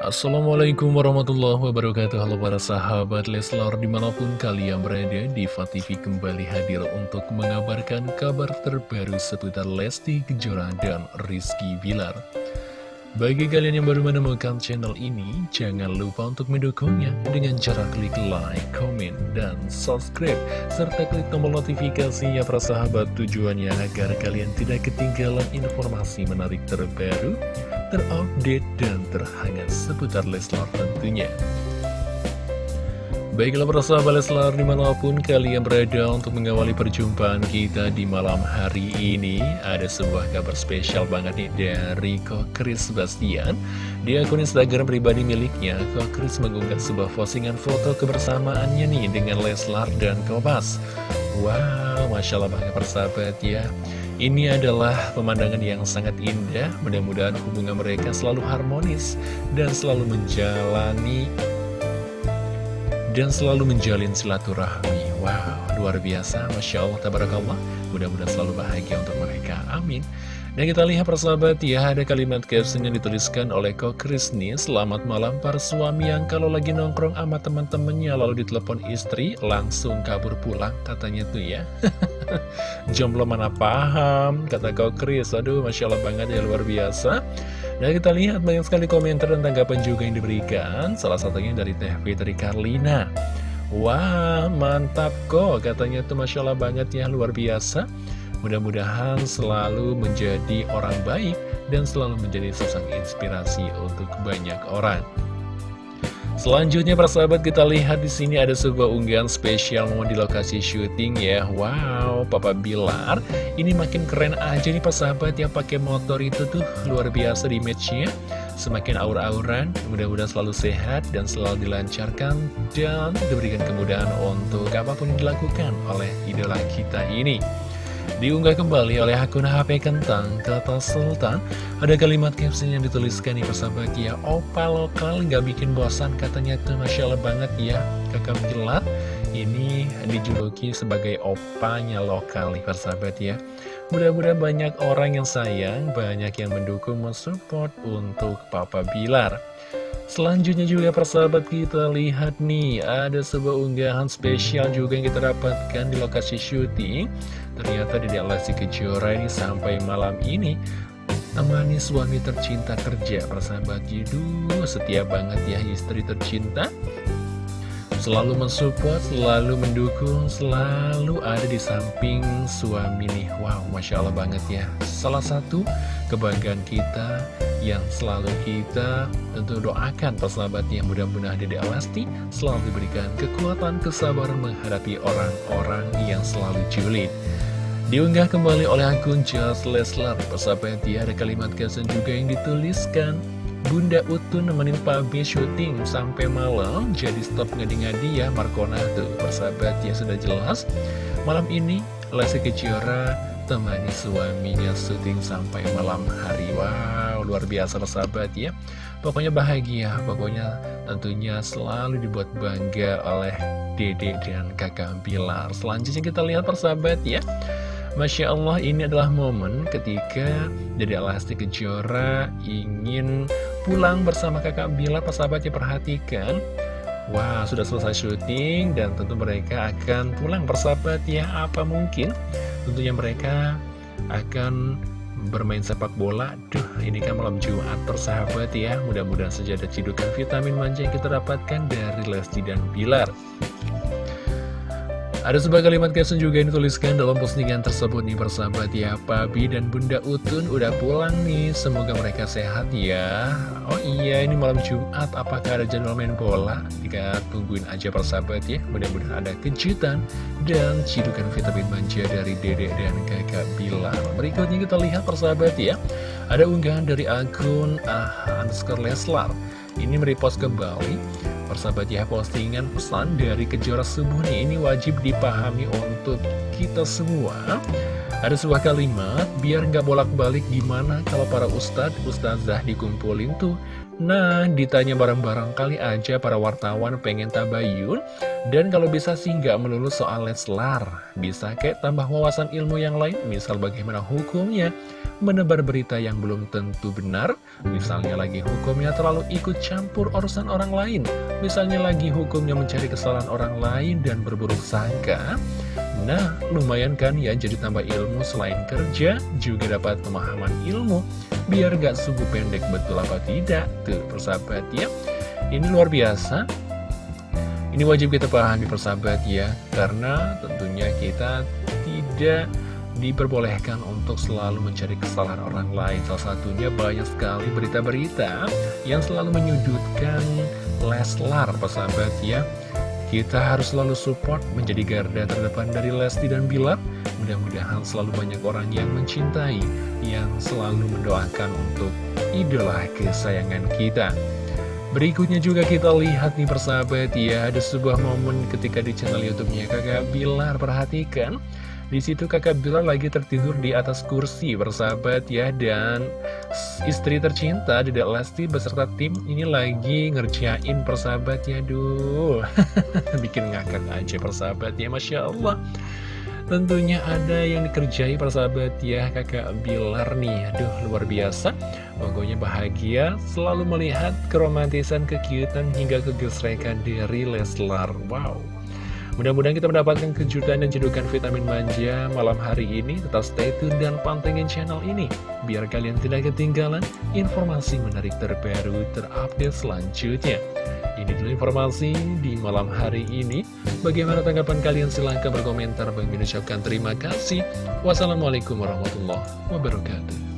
Assalamualaikum warahmatullahi wabarakatuh. Halo para sahabat Leslar di mana pun kalian berada Diva TV kembali hadir untuk mengabarkan kabar terbaru seputar Lesti Kejora dan Rizky Bilar. Bagi kalian yang baru menemukan channel ini, jangan lupa untuk mendukungnya dengan cara klik like, comment, dan subscribe, serta klik tombol notifikasinya para sahabat tujuannya agar kalian tidak ketinggalan informasi menarik terbaru, terupdate, dan terhangat seputar Leslar tentunya. Baiklah persahabat Leslar di mana pun kalian berada untuk mengawali perjumpaan kita di malam hari ini Ada sebuah kabar spesial banget nih dari Kok Chris Bastian. Di akun Instagram pribadi miliknya Kok Chris mengunggah sebuah postingan foto kebersamaannya nih dengan Leslar dan Kobas Wow, Masya Allah banget persahabat ya ini adalah pemandangan yang sangat indah, mudah-mudahan hubungan mereka selalu harmonis dan selalu menjalani dan selalu menjalin silaturahmi. Wow, luar biasa, Masya Allah, Tabarakallah. Mudah-mudahan selalu bahagia untuk mereka. Amin. Dan kita lihat persahabat ya, ada kalimat caption yang dituliskan oleh Kok Krisni Selamat malam para suami yang kalau lagi nongkrong sama teman-temannya lalu ditelepon istri, langsung kabur pulang katanya tuh ya. Jomblo mana paham, kata Kok Kris. Aduh, Masya Allah banget ya, luar biasa. Dan kita lihat banyak sekali komentar dan tanggapan juga yang diberikan. Salah satunya dari Teh Fitri Karlina. Wah mantap kok. Katanya tuh Masya Allah banget ya luar biasa. Mudah-mudahan selalu menjadi orang baik dan selalu menjadi sosok inspirasi untuk banyak orang Selanjutnya persahabat kita lihat di sini ada sebuah unggahan spesial momen di lokasi syuting ya. Wow, Papa Bilar ini makin keren aja nih persahabat yang pakai motor itu tuh luar biasa di matchnya. Semakin aur-auran, mudah-mudahan selalu sehat dan selalu dilancarkan dan diberikan kemudahan untuk apa pun yang dilakukan oleh idola kita ini. Diunggah kembali oleh akun HP Kentang Kata Sultan. Ada kalimat caption yang dituliskan nih persahabat ya Opa lokal nggak bikin bosan katanya tuh Masya Allah banget ya. Kakak Pilat ini dijuluki sebagai opanya lokal nih persahabat ya Mudah-mudahan banyak orang yang sayang Banyak yang mendukung mensupport untuk Papa Bilar Selanjutnya juga persahabat kita lihat nih Ada sebuah unggahan spesial juga yang kita dapatkan di lokasi syuting. Ternyata di Lesti Kejora ini sampai malam ini Temani suami tercinta kerja persahabat Jidu. Setia banget ya istri tercinta. Selalu mensupport, selalu mendukung, selalu ada di samping suami nih. Wow, Masya Allah banget ya. Salah satu kebanggaan kita yang selalu kita tentu doakan persahabatnya mudah-mudahan Dede Alasti selalu diberikan kekuatan kesabaran menghadapi orang-orang yang selalu julid. Diunggah kembali oleh akun Just Leslar persahabat ya ada kalimat kesan juga yang dituliskan. Bunda Utu nemenin Pabi syuting sampai malam Jadi stop ngadi-ngadi ya Markona tuh Persahabat ya sudah jelas. Malam ini Lesti Kejora temani suaminya syuting sampai malam hari. Wow luar biasa persahabat ya. Pokoknya bahagia Pokoknya tentunya selalu dibuat bangga oleh Dede dan kakak Bilar. Selanjutnya kita lihat persahabat ya. Masya Allah ini adalah momen ketika Dede Lesti Kejora ingin pulang bersama kakak Bila persahabatnya perhatikan. Wah sudah selesai syuting dan tentu mereka akan pulang. Persahabat ya apa mungkin? Tentunya mereka akan bermain sepak bola. Duh ini kan malam Jumat persahabat ya. Mudah-mudahan saja ada cidukan vitamin manja yang kita dapatkan dari Lesti dan Bilar ada sebuah kalimat caption juga yang dituliskan dalam postingan tersebut nih persahabat ya Pabi dan Bunda Utun udah pulang nih. Semoga mereka sehat ya. Oh iya ini malam Jumat. Apakah ada jadwal main bola? Jika tungguin aja persahabat ya. Mudah-mudahan ada kejutan dan cidukan vitamin manja dari Dede dan kakak Bilar. Berikutnya kita lihat persahabat ya. Ada unggahan dari akun ah, underscore Leslar. Ini merepost kembali Persahabat ya postingan pesan dari Kejora Subuh nih Ini wajib dipahami untuk kita semua. Ada sebuah kalimat Biar nggak bolak-balik gimana kalau para ustadz Ustazah dikumpulin tuh Nah, ditanya bareng-bareng kali aja para wartawan pengen tabayun Dan kalau bisa sih nggak melulu soal Leslar Bisa kayak tambah wawasan ilmu yang lain Misal bagaimana hukumnya. Menebar berita yang belum tentu benar Misalnya lagi hukumnya terlalu ikut campur urusan orang lain. Misalnya lagi hukumnya mencari kesalahan orang lain dan berburuk sangka Nah, lumayan kan ya jadi tambah ilmu selain kerja Juga dapat pemahaman ilmu. Biar gak sungguh pendek betul apa tidak? Tuh persahabat ya. Ini luar biasa. Ini wajib kita pahami persahabat ya. Karena tentunya kita tidak diperbolehkan untuk selalu mencari kesalahan orang lain. Salah satunya banyak sekali berita-berita yang selalu menyudutkan Leslar persahabat ya Kita harus selalu support menjadi garda terdepan dari Lesti dan Bilar Mudah-mudahan selalu banyak orang yang mencintai, yang selalu mendoakan untuk idola kesayangan kita. Berikutnya juga kita lihat nih persahabat ya, ada sebuah momen ketika di channel YouTube-nya Kakak Bilar perhatikan. Di situ kakak Bilar lagi tertidur di atas kursi persahabat ya dan istri tercinta Dedek Lesti beserta tim ini lagi ngerjain persahabat ya duh. Bikin ngakak aja persahabat ya Masya Allah. Tentunya ada yang dikerjai persahabat ya kakak Bilar nih. Aduh luar biasa. Pokoknya bahagia selalu melihat keromantisan, kekiutan hingga kegesrekan dari Leslar. Wow Mudah-mudahan kita mendapatkan kejutan dan jedukan vitamin manja malam hari ini Tetap stay tune dan pantengin channel ini Biar kalian tidak ketinggalan informasi menarik terbaru terupdate selanjutnya ini dulu informasi di malam hari ini. Bagaimana tanggapan kalian? Silahkan berkomentar. Bagi terima kasih. Wassalamualaikum warahmatullahi wabarakatuh.